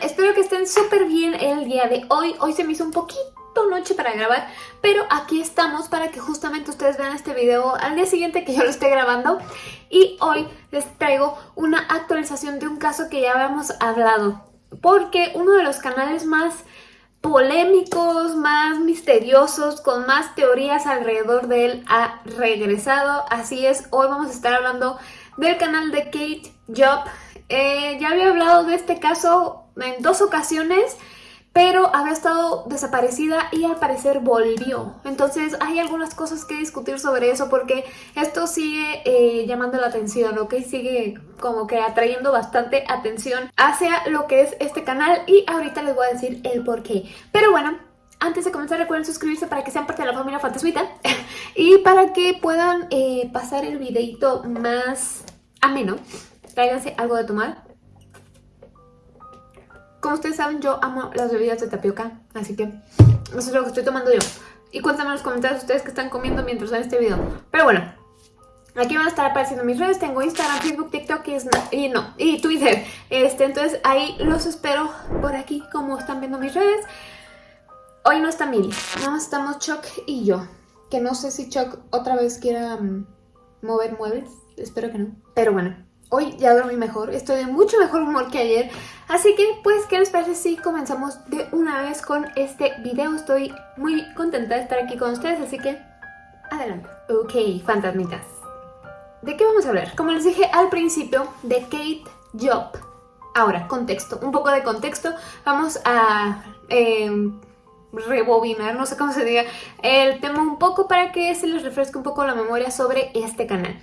Espero que estén súper bien el día de hoy. Hoy se me hizo un poquito noche para grabar, pero aquí estamos para que justamente ustedes vean este video al día siguiente que yo lo esté grabando. Y hoy les traigo una actualización de un caso que ya habíamos hablado, porque uno de los canales más polémicos, más misteriosos, con más teorías alrededor de él ha regresado. Así es, hoy vamos a estar hablando del canal de Kate Job. Eh, ya había hablado de este caso en dos ocasiones, pero había estado desaparecida y al parecer volvió. Entonces hay algunas cosas que discutir sobre eso porque esto sigue eh, llamando la atención, ¿ok? Sigue como que atrayendo bastante atención hacia lo que es este canal y ahorita les voy a decir el por qué. Pero bueno, antes de comenzar recuerden suscribirse para que sean parte de la familia Fantasmita y para que puedan eh, pasar el videito más ameno. Tráiganse algo de tomar como ustedes saben, yo amo las bebidas de tapioca, así que eso es lo que estoy tomando yo. Y cuéntame en los comentarios ustedes que están comiendo mientras ven este video. Pero bueno, aquí van a estar apareciendo mis redes. Tengo Instagram, Facebook, TikTok y, no, y Twitter. Este, entonces ahí los espero por aquí, como están viendo mis redes. Hoy no está Mili, más estamos Chuck y yo. Que no sé si Chuck otra vez quiera mm, mover muebles. Espero que no. Pero bueno, Hoy ya dormí mejor, estoy de mucho mejor humor que ayer. Así que, pues, ¿qué les parece si comenzamos de una vez con este video? Estoy muy contenta de estar aquí con ustedes, así que adelante. Ok, fantasmitas. ¿De qué vamos a hablar? Como les dije al principio, de Kate Job. Ahora, contexto, un poco de contexto. Vamos a... Em, rebobinar, no sé cómo se diga, el tema un poco para que se les refresque un poco la memoria sobre este canal.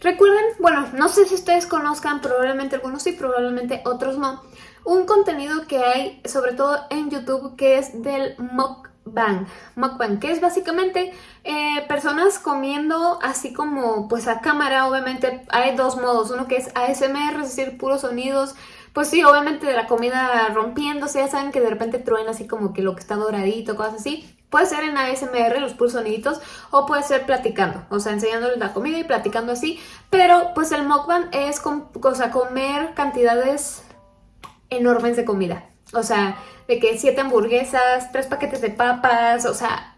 Recuerden, bueno, no sé si ustedes conozcan, probablemente algunos sí, probablemente otros no, un contenido que hay, sobre todo en YouTube, que es del mukbang. Mukbang, que es básicamente eh, personas comiendo así como pues a cámara, obviamente hay dos modos, uno que es ASMR, es decir, puros sonidos, pues sí, obviamente de la comida rompiéndose, ya saben que de repente truena así como que lo que está doradito, cosas así. Puede ser en ASMR, los puros soniditos, o puede ser platicando, o sea, enseñándoles la comida y platicando así. Pero pues el mukbang es sea, comer cantidades enormes de comida. O sea, de que siete hamburguesas, tres paquetes de papas, o sea,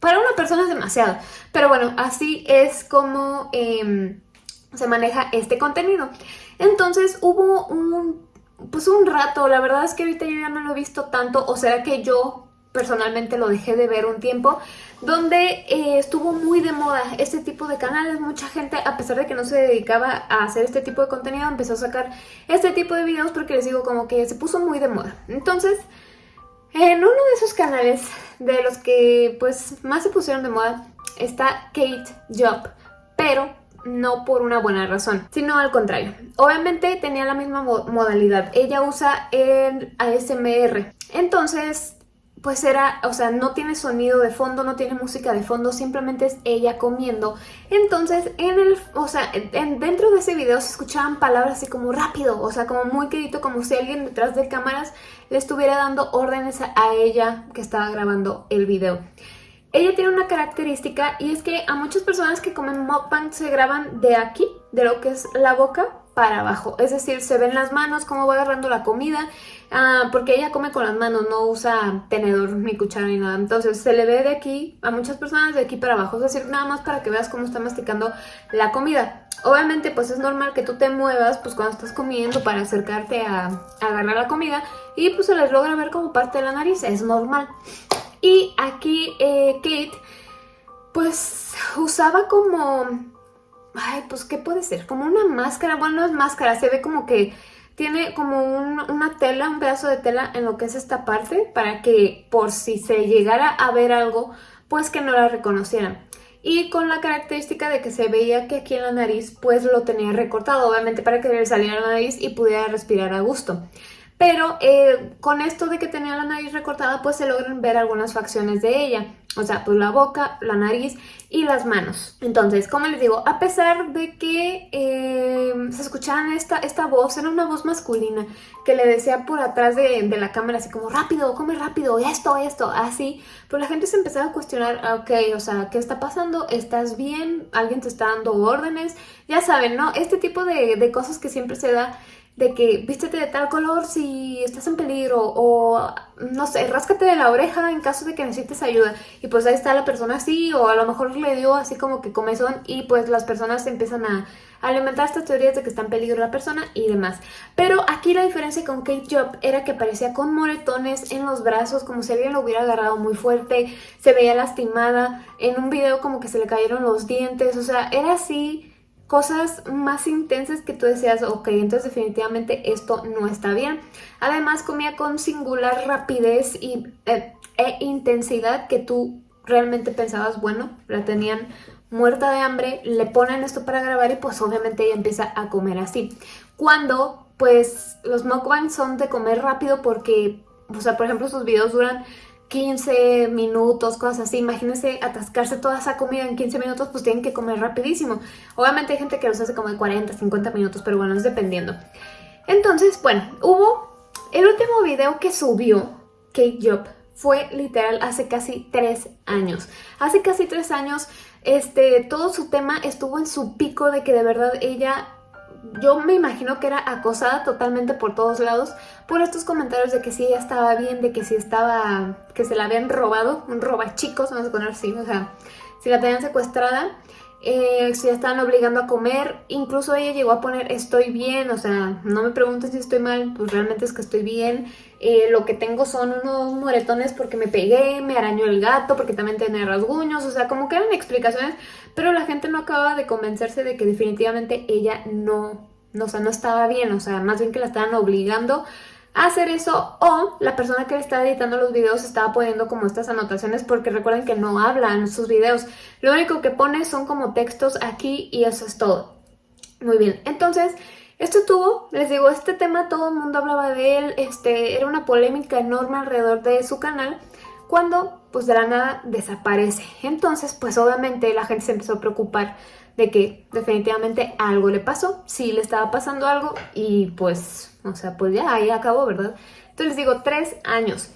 para una persona es demasiado. Pero bueno, así es como em, se maneja este contenido. Entonces hubo un, pues un rato, la verdad es que ahorita yo ya no lo he visto tanto, o será que yo personalmente lo dejé de ver un tiempo, donde eh, estuvo muy de moda este tipo de canales. Mucha gente, a pesar de que no se dedicaba a hacer este tipo de contenido, empezó a sacar este tipo de videos porque les digo como que se puso muy de moda. Entonces, en uno de esos canales de los que pues más se pusieron de moda está Kate Job, pero no por una buena razón, sino al contrario. Obviamente tenía la misma modalidad, ella usa el ASMR, entonces pues era, o sea, no tiene sonido de fondo, no tiene música de fondo, simplemente es ella comiendo. Entonces, en el, o sea, en, dentro de ese video se escuchaban palabras así como rápido, o sea, como muy querido, como si alguien detrás de cámaras le estuviera dando órdenes a ella que estaba grabando el video. Ella tiene una característica y es que a muchas personas que comen mukbang se graban de aquí, de lo que es la boca, para abajo. Es decir, se ven las manos, cómo va agarrando la comida, ah, porque ella come con las manos, no usa tenedor ni cuchara ni nada. Entonces se le ve de aquí, a muchas personas de aquí para abajo. Es decir, nada más para que veas cómo está masticando la comida. Obviamente pues es normal que tú te muevas pues cuando estás comiendo para acercarte a, agarrar la comida y pues se les logra ver como parte de la nariz, es normal. Y aquí eh, Kate pues usaba como Ay, pues ¿qué puede ser? Como una máscara, bueno no es máscara, se ve como que tiene como una tela, un pedazo de tela en lo que es esta parte para que por si se llegara a ver algo, pues que no la reconocieran. Y con la característica de que se veía que aquí en la nariz pues lo tenía recortado, obviamente para que le saliera la nariz y pudiera respirar a gusto. Pero eh, con esto de que tenía la nariz recortada pues se logran ver algunas facciones de ella. O sea, pues la boca, la nariz y las manos. Entonces, como les digo, a pesar de que eh, se escuchaban esta, esta voz, era una voz masculina que le decía por atrás de, la cámara así como rápido, come rápido, esto, esto, así. Pues la gente se empezaba a cuestionar, ah, ok, o sea, ¿qué está pasando? ¿Estás bien? ¿Alguien te está dando órdenes? Ya saben, ¿no? Este tipo de, de cosas que siempre se da de que vístete de tal color si estás en peligro o no sé, ráscate de la oreja en caso de que necesites ayuda y pues ahí está la persona así o a lo mejor le dio así como que comezón y pues las personas empiezan a alimentar estas teorías de que está en peligro la persona y demás. Pero aquí la diferencia con Kate Job era que parecía con moretones en los brazos, como si alguien lo hubiera agarrado muy fuerte, se veía lastimada, en un video como que se le cayeron los dientes, o sea, era así cosas más intensas que tú decías, ok, entonces definitivamente esto no está bien. Además comía con singular rapidez y, eh, e intensidad que tú realmente pensabas, bueno, la tenían muerta de hambre, le ponen esto para grabar y pues obviamente ella empieza a comer así. Cuando pues los mukbangs son de comer rápido porque, o sea, por ejemplo sus videos duran 15 minutos, cosas así. Imagínense atascarse toda esa comida en 15 minutos, pues tienen que comer rapidísimo. Obviamente hay gente que los hace como de 40, 50 minutos, pero bueno, es dependiendo. Entonces, bueno, hubo el último video que subió Kate Job fue literal hace casi 3 años. Hace casi 3 años, este, todo su tema estuvo en su pico de que de verdad ella yo me imagino que era acosada totalmente por todos lados por estos comentarios de que sí ella estaba bien, de que sí estaba, que se la habían robado, un roba chicos, vamos a poner así, o sea, si la tenían secuestrada, eh, si la estaban obligando a comer, incluso ella llegó a poner estoy bien, o sea, no me pregunten si estoy mal, pues realmente es que estoy bien, eh, lo que tengo son unos moretones porque me pegué, me arañó el gato, porque también tiene rasguños, o sea, como que eran explicaciones, pero la gente no acaba de convencerse de que definitivamente ella no, no, o sea, no estaba bien, o sea, más bien que la estaban obligando hacer eso o la persona que estaba editando los videos estaba poniendo como estas anotaciones porque recuerden que no hablan sus videos, lo único que pone son como textos aquí y eso es todo. Muy bien, entonces esto tuvo, les digo, este tema todo el mundo hablaba de él, este, era una polémica enorme alrededor de su canal, cuando pues de la nada desaparece. Entonces pues obviamente la gente se empezó a preocupar de que definitivamente algo le pasó, sí le estaba pasando algo y pues, o sea, pues ya ahí acabó, ¿verdad? Entonces les digo, tres años.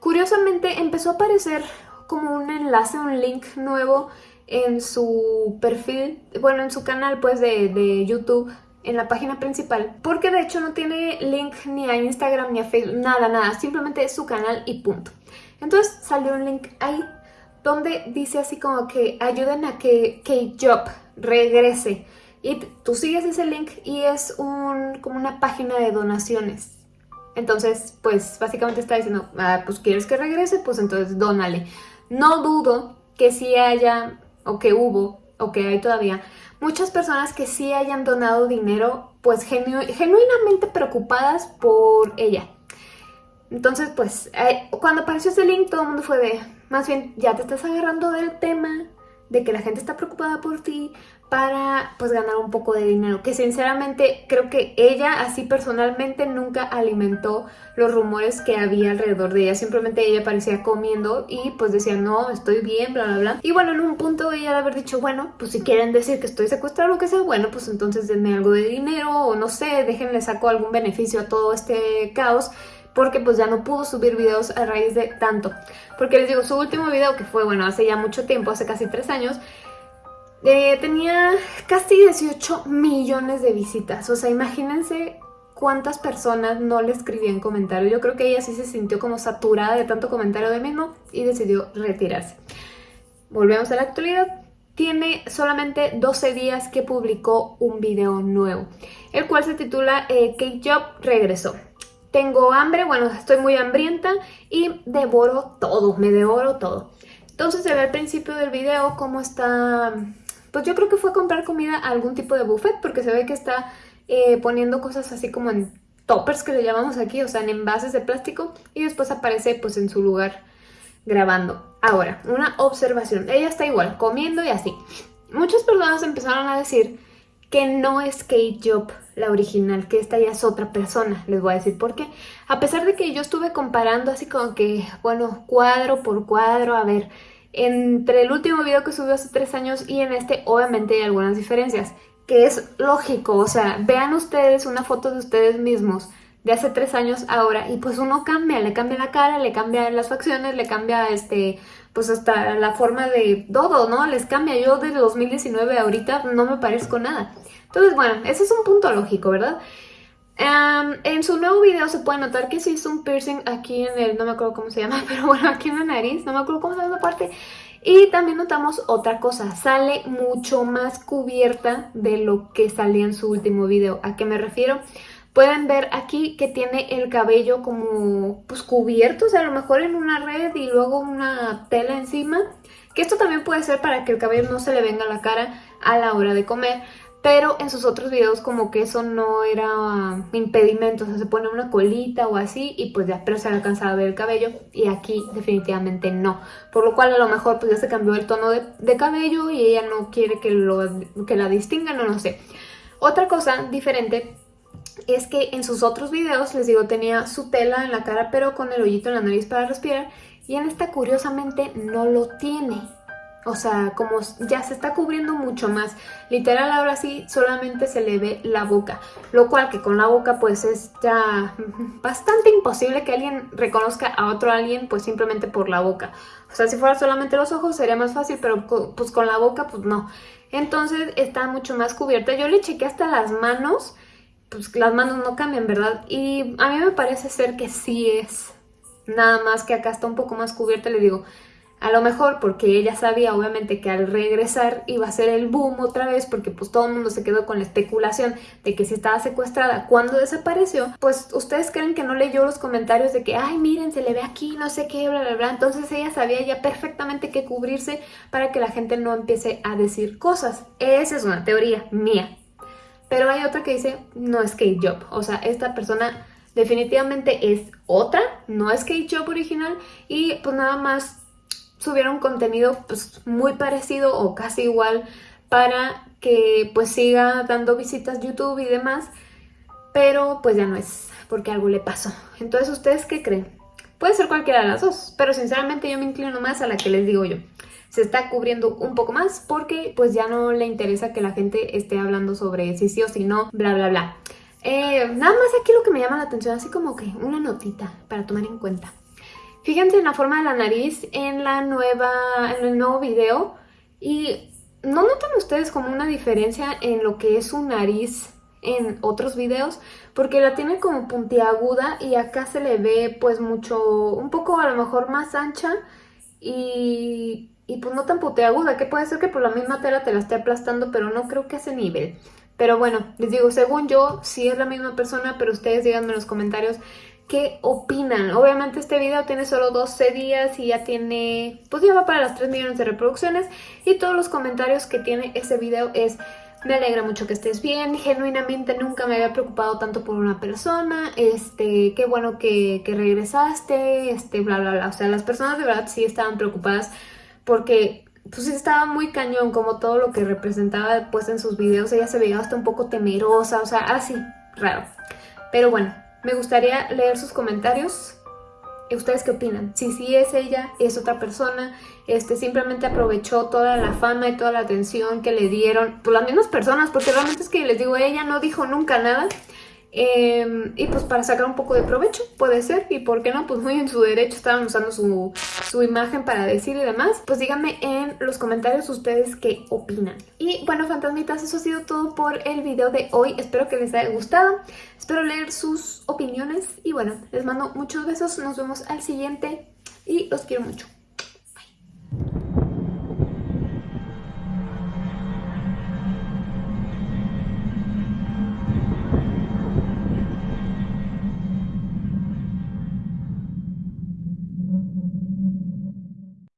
Curiosamente empezó a aparecer como un enlace, un link nuevo en su perfil, bueno, en su canal pues de, de YouTube en la página principal porque de hecho no tiene link ni a Instagram ni a Facebook, nada, nada, simplemente es su canal y punto. Entonces salió un link ahí donde dice así como que ayuden a que K-Job regrese y tú sigues ese link y es un, como una página de donaciones. Entonces, pues básicamente está diciendo, ah, pues quieres que regrese, pues entonces dónale. No dudo que sí haya, o que hubo, o que hay todavía, muchas personas que sí hayan donado dinero, pues genuinamente preocupadas por ella. Entonces, pues, eh, cuando apareció ese link, todo el mundo fue de, más bien, ya te estás agarrando del tema, de que la gente está preocupada por ti para pues ganar un poco de dinero que sinceramente creo que ella así personalmente nunca alimentó los rumores que había alrededor de ella simplemente ella parecía comiendo y pues decía no estoy bien bla bla bla y bueno en un punto ella de haber dicho bueno pues si quieren decir que estoy secuestrado o lo que sea bueno pues entonces denme algo de dinero o no sé déjenle saco algún beneficio a todo este caos porque pues ya no pudo subir videos a raíz de tanto. Porque les digo, su último video, que fue, bueno, hace ya mucho tiempo, hace casi tres años, eh, tenía casi 18 millones de visitas. O sea, imagínense cuántas personas no le escribían comentarios. Yo creo que ella sí se sintió como saturada de tanto comentario de mismo y decidió retirarse. Volvemos a la actualidad. Tiene solamente 12 días que publicó un video nuevo, el cual se titula eh, Kate Job regresó tengo hambre, bueno, estoy muy hambrienta y devoro todo, me devoro todo. Entonces se ve al principio del video cómo está, pues yo creo que fue a comprar comida a algún tipo de buffet porque se ve que está eh, poniendo cosas así como en toppers que le llamamos aquí, o sea, en envases de plástico y después aparece pues en su lugar grabando. Ahora, una observación, ella está igual, comiendo y así. Muchas personas empezaron a decir que no es Kate Job la original, que esta ya es otra persona, les voy a decir por qué. A pesar de que yo estuve comparando así como que, bueno, cuadro por cuadro, a ver, entre el último video que subió hace tres años y en este obviamente hay algunas diferencias, que es lógico, o sea, vean ustedes una foto de ustedes mismos de hace tres años ahora y pues uno cambia, le cambia la cara, le cambia las facciones, le cambia este, pues hasta la forma de todo, ¿no? Les cambia. Yo desde 2019 ahorita no me parezco nada. Entonces, bueno, ese es un punto lógico, ¿verdad? En su nuevo video se puede notar que se hizo un piercing aquí en el, no me acuerdo cómo se llama, pero bueno, aquí en la nariz, no me acuerdo cómo se llama esa parte. Y también notamos otra cosa, sale mucho más cubierta de lo que salía en su último video. ¿A qué me refiero? Pueden ver aquí que tiene el cabello como pues cubierto, o sea, a lo mejor en una red y luego una tela encima. Que esto también puede ser para que el cabello no se le venga a la cara a la hora de comer. Pero en sus otros videos como que eso no era impedimento, o sea, se pone una colita o así y pues ya, pero se alcanzaba a ver el cabello y aquí definitivamente no. Por lo cual a lo mejor pues ya se cambió el tono de, cabello y ella no quiere que, lo, que la distingan o no sé. Otra cosa diferente es que en sus otros videos, les digo, tenía su tela en la cara pero con el hoyito en la nariz para respirar y en esta curiosamente no lo tiene. O sea, como ya se está cubriendo mucho más. Literal ahora sí solamente se le ve la boca. Lo cual que con la boca pues es ya bastante imposible que alguien reconozca a otro alguien pues simplemente por la boca. O sea, si fuera solamente los ojos sería más fácil, pero pues con la boca pues no. Entonces está mucho más cubierta. Yo le chequé hasta las manos, pues las manos no cambian, ¿verdad? Y a mí me parece ser que sí es. Nada más que acá está un poco más cubierta, le digo... A lo mejor porque ella sabía obviamente que al regresar iba a ser el boom otra vez porque pues todo el mundo se quedó con la especulación de que si estaba secuestrada cuando desapareció, pues ustedes creen que no leyó los comentarios de que ay miren se le ve aquí no sé qué bla bla bla, entonces ella sabía ya perfectamente qué cubrirse para que la gente no empiece a decir cosas. Esa es una teoría mía. Pero hay otra que dice no es Kate Job, o sea esta persona definitivamente es otra, no es Kate Job original y pues nada más subieron contenido pues muy parecido o casi igual para que pues siga dando visitas YouTube y demás, pero pues ya no es porque algo le pasó. Entonces, ¿ustedes qué creen? Puede ser cualquiera de las dos, pero sinceramente yo me inclino más a la que les digo yo. Se está cubriendo un poco más porque pues ya no le interesa que la gente esté hablando sobre si sí o si no, bla bla bla. Eh, nada más aquí lo que me llama la atención, así como que una notita para tomar en cuenta. Fíjense en la forma de la nariz en, la nueva, en el nuevo video y ¿no notan ustedes como una diferencia en lo que es su nariz en otros videos? Porque la tiene como puntiaguda y acá se le ve pues mucho, un poco a lo mejor más ancha y, y pues no tan puntiaguda, que puede ser que por la misma tela te la esté aplastando, pero no creo que a ese nivel. Pero bueno, les digo, según yo, sí es la misma persona, pero ustedes díganme en los comentarios qué opinan. Obviamente este video tiene solo 12 días y ya tiene, pues ya va para las 3 millones de reproducciones y todos los comentarios que tiene ese video es me alegra mucho que estés bien, genuinamente nunca me había preocupado tanto por una persona, este, qué bueno que, que regresaste, este, bla, bla, bla. O sea, las personas de verdad sí estaban preocupadas porque pues estaba muy cañón como todo lo que representaba pues en sus videos. Ella se veía hasta un poco temerosa, o sea, así, raro. Pero bueno, me gustaría leer sus comentarios. ¿Ustedes qué opinan? Si sí es ella, es otra persona, este, simplemente aprovechó toda la fama y toda la atención que le dieron, pues las mismas personas, porque realmente es que les digo, ella no dijo nunca nada, Em, y pues para sacar un poco de provecho, puede ser, y por qué no, pues muy en su derecho estaban usando su, su, imagen para decir y demás. Pues díganme en los comentarios ustedes qué opinan. Y bueno, fantasmitas, eso ha sido todo por el video de hoy. Espero que les haya gustado, espero leer sus opiniones y bueno, les mando muchos besos, nos vemos al siguiente y los quiero mucho.